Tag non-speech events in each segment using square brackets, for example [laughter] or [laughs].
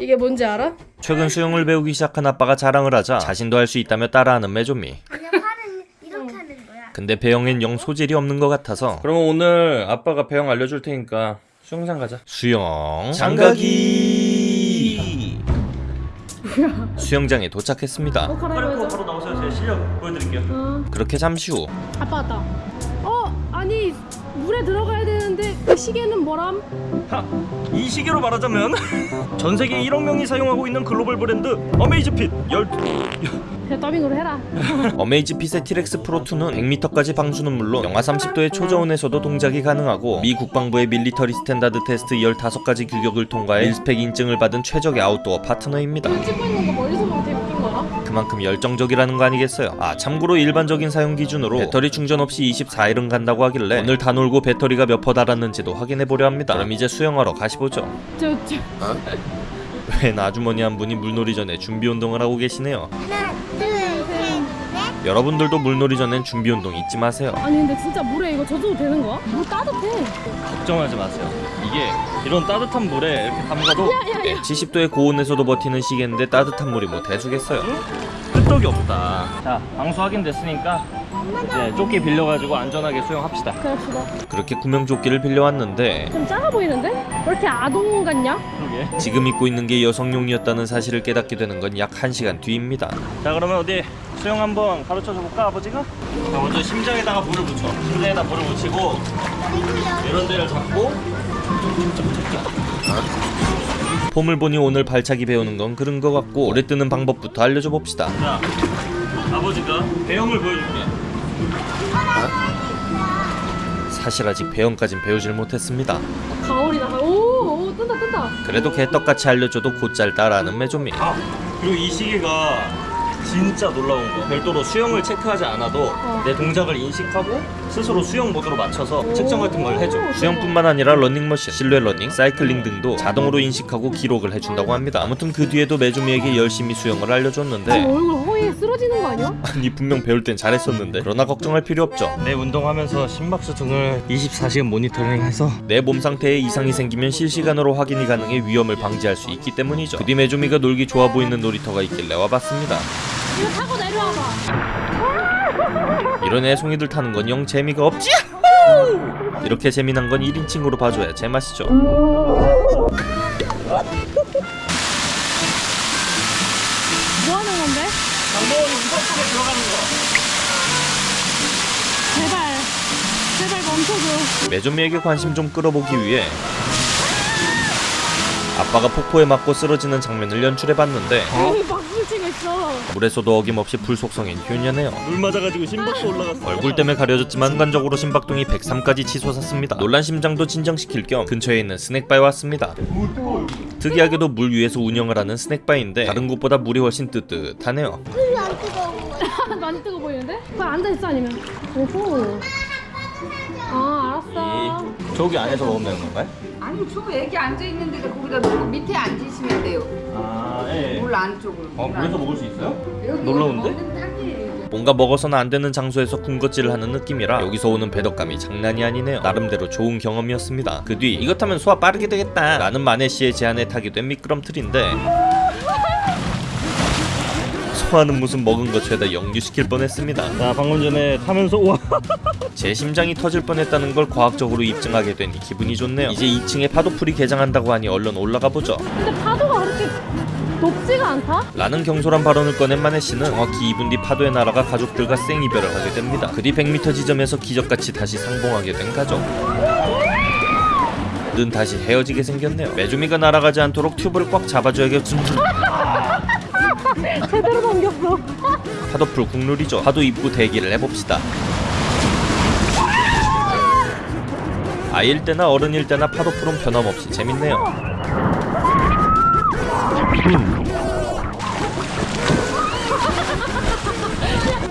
이게 뭔지 알아? 최근 수영을 배우기 시작한 아빠가 자랑을 하자 자신도 할 수 있다며 따라하는 매조미. 아니야 팔은 이렇게 하는 거야. 근데 배영엔 영 소질이 없는 것 같아서. 그럼 오늘 아빠가 배영 알려줄 테니까 수영장 가자. 수영 장가기. 수영장에 도착했습니다. 어 갈아입어야죠 바로 나오세요. 제 실력 보여드릴게요. 어. 그렇게 잠시 후. 아빠 왔다. 어 아니 물에 들어가야 되 는데 그 시계는 뭐람? 이 시계로 말하자면 전 세계 1억 명이 사용하고 있는 글로벌 브랜드 어메이즈핏 12 그냥 더빙으로 해라. [laughs] 어메이즈핏의 티렉스 프로2는 100m까지 방수는 물론 영하 30도의 초저온에서도 동작이 가능하고 미 국방부의 Military Standard Test 15가지 규격을 통과해 MIL-SPEC 인증을 받은 최적의 아웃도어 파트너입니다. 찍고 있는 거멀 그만큼 열정적이라는 거 아니겠어요? 아 참고로 일반적인 사용 기준으로 배터리 충전 없이 24일은 간다고 하길래 오늘 다 놀고 배터리가 몇 퍼 달았는지도 확인해보려 합니다. 그럼 이제 수영하러 가시보죠. 저 저. [laughs] 웬 아주머니 한 분이 물놀이 전에 준비 운동을 하고 계시네요. 하나, 둘. 여러분들도 물놀이 전엔 준비 운동 잊지 마세요. 아니 근데 진짜 물에 이거 젖어도 되는 거야? 물 따뜻해. 걱정하지 마세요. 이게 이런 따뜻한 물에 이렇게 담가도 네, 70도의 고온에서도 버티는 시계인데 따뜻한 물이 뭐 대수겠어요? 끄떡이 없다. 자 방수 확인됐으니까 이제 조끼 빌려가지고 안전하게 수영합시다. 그럽시다. 그렇게 구명조끼를 빌려왔는데 좀 작아 보이는데? 왜 이렇게 아동 같냐? 그러게. 지금 입고 있는 게 여성용이었다는 사실을 깨닫게 되는 건 약 1시간 뒤입니다. 자 그러면 어디 수영 한번 가르쳐줘 볼까 아버지가? 자 먼저 심장에다가 물을 붙여 심장에다 물을 붙이고 이런 데를 잡고. 폼을 보니 오늘 발차기 배우는 건 그런 것 같고 오래 뜨는 방법부터 알려줘 봅시다. 자 아버지가 배영을 보여줄게 사실 아직 배영까진 배우질 못했습니다. 가오리다. 오, 오 뜬다 뜬다. 그래도 개떡같이 알려줘도 곧잘 따라하는 매조미 아 그리고 이 시계가 진짜 놀라운 거. 별도로 수영을 체크하지 않아도 어. 내 동작을 인식하고 스스로 수영 모드로 맞춰서 측정 같은 걸 해줘. 수영뿐만 아니라 러닝머신, 실내 러닝, 사이클링 등도 자동으로 인식하고 기록을 해준다고 합니다. 아무튼 그 뒤에도 매조미에게 열심히 수영을 알려줬는데 얼 쓰러지는 거 아니야? [laughs] 아니 분명 배울 땐 잘했었는데. 그러나 걱정할 필요 없죠. 내 운동하면서 심박수 등을 24시간 모니터링해서 내 몸 상태에 이상이 생기면 실시간으로 확인이 가능해 위험을 방지할 수 있기 때문이죠. 그뒤 매조미가 놀기 좋아 보이는 놀이터가 있길래 와봤습니다. 이거 타고 내려와봐. 이런 애송이들 타는 건 영 재미가 없지! 이렇게 재미난 건 1인칭으로 봐줘야 제맛이죠 속에 들어가는 거. 제발 제발 멈춰줘. 매조미에게 관심 좀 끌어보기 위해 아빠가 폭포에 맞고 쓰러지는 장면을 연출해봤는데 있어. 물에서도 어김없이 불 속성인 효녀네요. 물 맞아가지고 심박수 올라갔어. 얼굴 때문에 가려졌지만 순간적으로 심박동이 103까지 치솟았습니다. 놀란 심장도 진정시킬 겸 근처에 있는 스낵바에 왔습니다. 특이하게도 물 위에서 운영을 하는 스낵바인데 다른 곳보다 물이 훨씬 뜨뜻하네요 안 뜨거운 거야. 많이 뜨거 보이는데? 그거 앉아있어 아니면 오호 아 알았어 저기 안에서 먹으면 되는 건가요? 아니 저 애기 앉아 있는 데가 거기다 놓고 밑에 앉으시면 돼요. 아 예. 물 안쪽으로. 어 물에서 먹을 수 있어요? 여기 놀라운데? 먹는 땅이에요. 뭔가 먹어서는 안 되는 장소에서 군것질을 하는 느낌이라 여기서 오는 배덕감이 장난이 아니네요 나름대로 좋은 경험이었습니다 그 뒤 이것 하면 소화 빠르게 되겠다 라는 마네씨의 제안에 타게 된 미끄럼틀인데 소화는 무슨 먹은 것 죄다 역류시킬 뻔했습니다 자 방금 전에 타면서 우와 제 심장이 터질 뻔했다는 걸 과학적으로 입증하게 되니 기분이 좋네요 이제 2층에 파도풀이 개장한다고 하니 얼른 올라가 보죠 근데 파도가 그렇게 높지가 않다? 라는 경솔한 발언을 꺼낸 마네 씨는 정확히 2분 뒤 파도의 나라가 가족들과 생이별을 하게 됩니다. 그뒤 100m 지점에서 기적같이 다시 상봉하게 된 가족. 는 다시 헤어지게 생겼네요. 메주미가 날아가지 않도록 튜브를 꽉 잡아줘야겠죠. [laughs] 제대로 어 [laughs] 파도풀 국룰이죠. 파도 입구 대기를 해봅시다. 아이일 때나 어른일 때나 파도풀은 변함없이 재밌네요.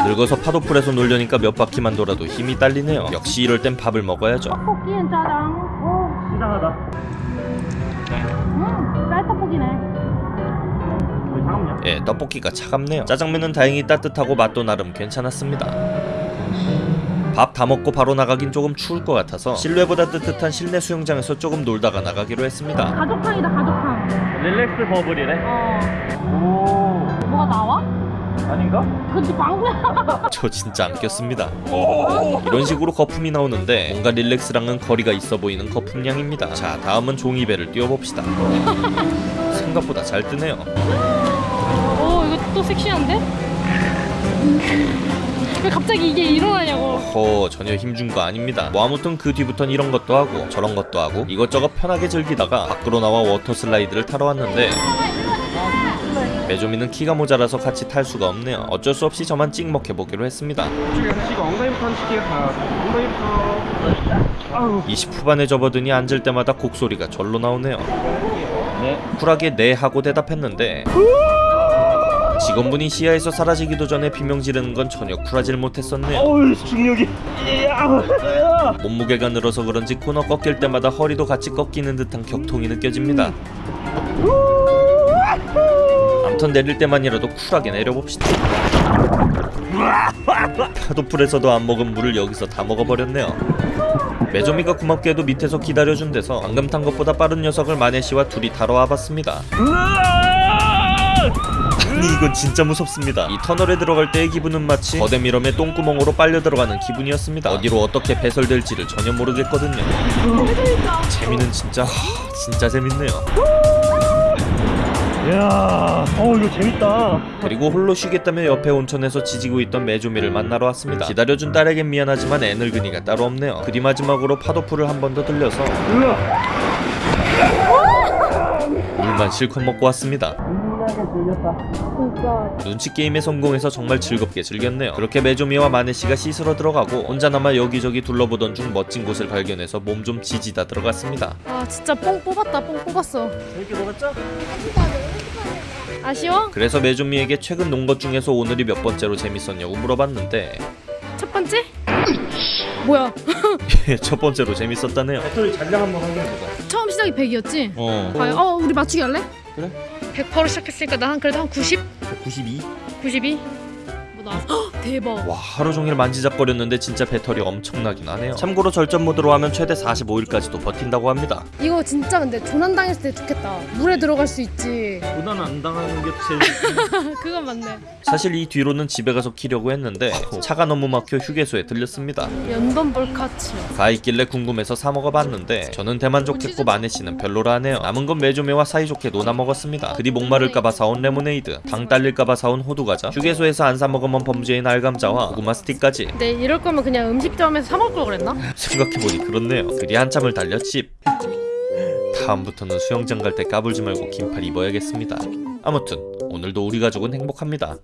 늙어서 파도풀에서 놀려니까 몇 바퀴만 돌아도 힘이 딸리네요. 역시 이럴 땐 밥을 먹어야죠. 이상하다 음왜 차갑냐? 예, 떡볶이가 차갑네요. 짜장면은 다행히 따뜻하고 맛도 나름 괜찮았습니다. 밥다 먹고 바로 나가긴 조금 추울 것 같아서 실내보다 뜨뜻한 실내 수영장에서 조금 놀다가 나가기로 했습니다. 가족탕이다 가족탕 릴렉스 버블이래. 어. 오. 뭐가 나와? 아닌가? 그치 방구야. [laughs] 저 진짜 안 꼈습니다. 이런 식으로 거품이 나오는데 뭔가 릴렉스랑은 거리가 있어 보이는 거품량입니다. 자, 다음은 종이배를 띄워봅시다. [laughs] 생각보다 잘 뜨네요. 또 섹시한데? 왜 갑자기 이게 일어나냐고. 허 전혀 힘준 거 아닙니다. 뭐 아무튼 그 뒤부턴 이런 것도 하고 저런 것도 하고 이것저것 편하게 즐기다가 밖으로 나와 워터 슬라이드를 타러 왔는데 매조미는 키가 모자라서 같이 탈 수가 없네요. 어쩔 수 없이 저만 찍먹해 보기로 했습니다. 이쪽에 하시고 엉덩이부터 하실게요. 다 엉덩이부터. 아우. 20 후반에 접어드니 앉을 때마다 곡소리가 절로 나오네요. 네. 쿨하게 네 하고 대답했는데 직원분이 시야에서 사라지기도 전에 비명 지르는 건 전혀 쿨하질 못했었네요. 어우 중력이. 야. 몸무게가 늘어서 그런지 코너 꺾일 때마다 허리도 같이 꺾이는 듯한 격통이 느껴집니다. 암튼 내릴 때만이라도 쿨하게 내려봅시다. 파도풀에서도 안 먹은 물을 여기서 다 먹어버렸네요. 메조미가 고맙게도 밑에서 기다려준 데서 방금 탄 것보다 빠른 녀석을 마네씨와 둘이 타러 와봤습니다. 아니 이건 진짜 무섭습니다. 이 터널에 들어갈 때의 기분은 마치 거대 미럼의 똥구멍으로 빨려 들어가는 기분이었습니다. 어디로 어떻게 배설될지를 전혀 모르겠거든요. 재미는 진짜 하, 진짜 재밌네요. 야. 어 이거 재밌다. 그리고 홀로 쉬겠다며 옆에 온천에서 지지고 있던 메조미를 만나러 왔습니다. 기다려준 딸에겐 미안하지만 애늙은이가 따로 없네요. 그리 마지막으로 파도풀을 한 번 더 들려서. 물만 실컷 먹고 왔습니다. 진짜. 눈치 게임에 성공해서 정말 즐겁게 즐겼네요. 그렇게 메조미와 마네씨가 씻으러 들어가고 혼자 남아 여기저기 둘러보던 중 멋진 곳을 발견해서 몸 좀 지지다 들어갔습니다. 아 진짜 뽕 뽑았다. 뽕 뽑았어. 재밌게 놀았죠? 아쉬워? 그래서 메조미에게 최근 논 것 중에서 오늘이 몇 번째로 재밌었냐고 물어봤는데 첫 번째? 뭐야? [laughs] 첫 번째로 재밌었다네요. 배터리 잔량 한번 확인해보자. 처음 시작이 100이었지? 어. 과연 어 우리 맞추기 할래? 그래. 100%로 시작했으니까 나 한 그래도 한 90? 92? 92? 뭐 나. 헉, 대박. 와 하루 종일 만지작거렸는데 진짜 배터리 엄청나긴 하네요. 참고로 절전 모드로 하면 최대 45일까지도 버틴다고 합니다. 이거 진짜 근데 조난 당했을 때 좋겠다. 물에 들어갈 수 있지. 조난 안 당하는 게 제일. [laughs] 그건 맞네. 사실 이 뒤로는 집에 가서 키려고 했는데 [laughs] 차가 너무 막혀 휴게소에 들렸습니다. 연돈 볼카츠. 가 있길래 궁금해서 사 먹어봤는데 저는 대만족 했고 마네 씨는 별로라 하네요. 남은 건 매조미와 사이좋게 노나 먹었습니다. 그리 목마를까봐 사온 레모네이드, 당 딸릴까봐 사온 호두과자, 휴게소에서 안 사 먹으면 범죄인 알감자와 고구마 스틱까지. 네 이럴 거면 그냥 음식점에서 사 먹을 걸 그랬나? 생각해보니 그렇네요. 그리 한참을 달려 집. 다음부터는 수영장 갈 때 까불지 말고 긴팔 입어야겠습니다. 아무튼 오늘도 우리 가족은 행복합니다.